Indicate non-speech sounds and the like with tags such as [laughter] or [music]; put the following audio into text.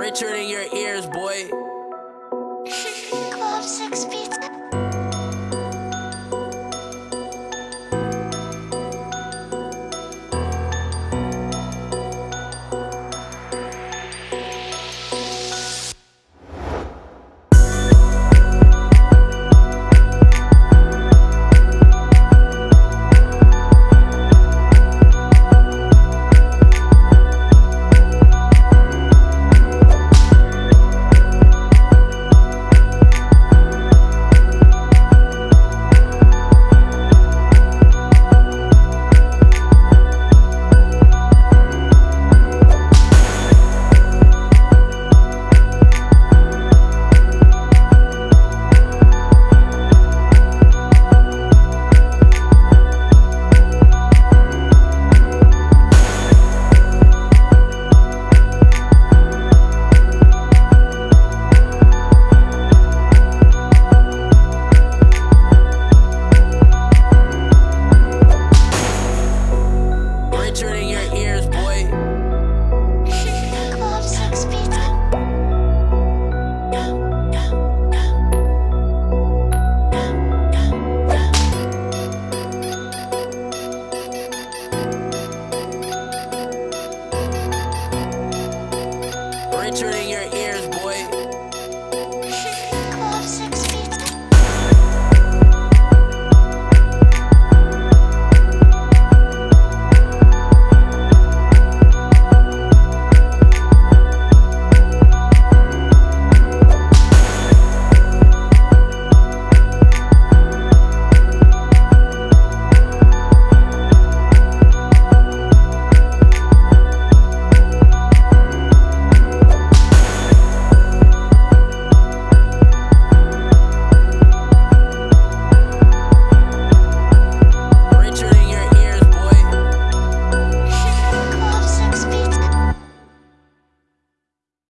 richer than your ears, boy. [laughs] Club Six Beats. years, boy.